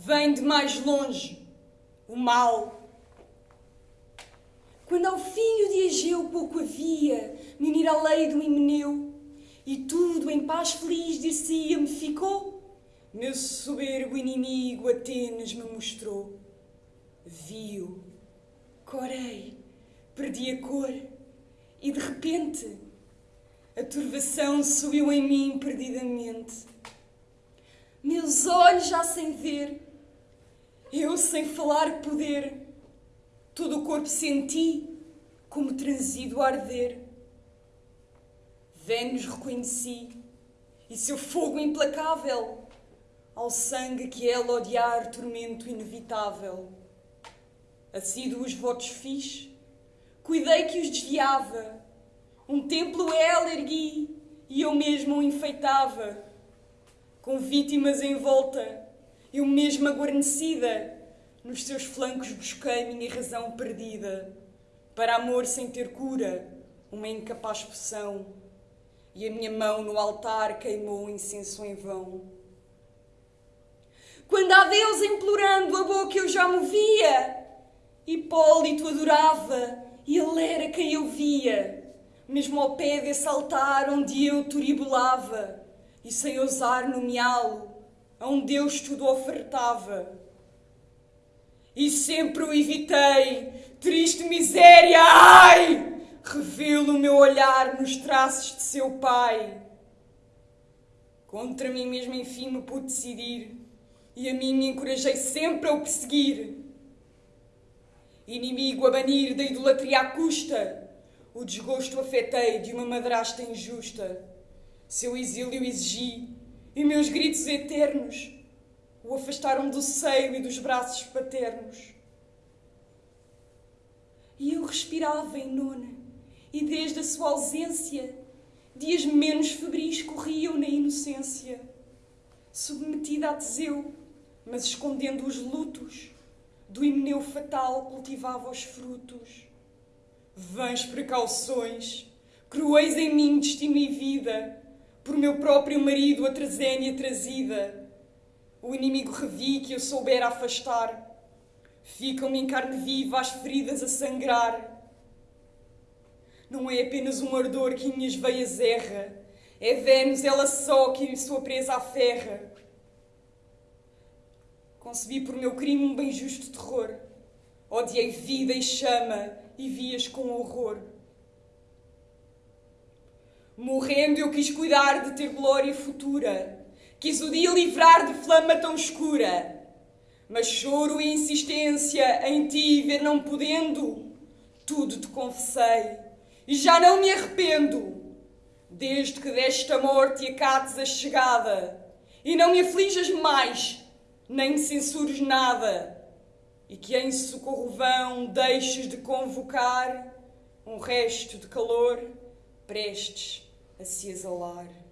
vem de mais longe o mal. Quando ao filho de Egeu pouco havia, me unir à lei do Himeneu, e tudo em paz feliz dir-se-ia me ficou, meu soberbo inimigo Atenas me mostrou. Viu, corei, perdi a cor, e de repente a turvação subiu em mim perdidamente. Meus olhos já sem ver, eu sem falar poder, todo o corpo senti como transido a arder. Vênus reconheci e seu fogo implacável, ao sangue que ela odiar, tormento inevitável. Assíduos votos fiz, cuidei que os desviava, um templo ela ergui e eu mesmo o enfeitava com vítimas em volta, eu mesma guarnecida, nos seus flancos busquei minha razão perdida, para amor sem ter cura, uma incapaz poção, e a minha mão no altar queimou incenso em vão. Quando a Deus implorando a boca eu já movia, Hipólito adorava, e ele era quem eu via, mesmo ao pé desse altar onde eu turibulava e sem ousar nomeá-lo, a um Deus tudo ofertava. E sempre o evitei, triste miséria, ai! Revelo o meu olhar nos traços de seu pai. Contra mim mesmo, enfim, me pude decidir, e a mim me encorajei sempre a o perseguir. Inimigo a banir da idolatria à custa, o desgosto afetei de uma madrasta injusta seu exílio exigi, e meus gritos eternos o afastaram do seio e dos braços paternos. E eu respirava em nona, e desde a sua ausência, dias menos febris corriam na inocência, submetida a Teseu, mas escondendo os lutos, do himeneu fatal cultivava os frutos. Vãs precauções, cruéis em mim destino e vida, por meu próprio marido a trazénia trazida. O inimigo revi que eu soubera afastar. Ficam-me em carne viva as feridas a sangrar. Não é apenas um ardor que em minhas veias erra, é Vênus ela só que sua presa aferra. Concebi por meu crime um bem justo terror. Odiei vida e chama e vias com horror. Morrendo eu quis cuidar de ter glória futura, quis o dia livrar de flama tão escura. Mas choro e insistência em ti ver não podendo, tudo te confessei e já não me arrependo. Desde que desta morte acates a chegada e não me aflijas mais, nem censures nada, e que em socorro vão deixes de convocar um resto de calor prestes a se exalar.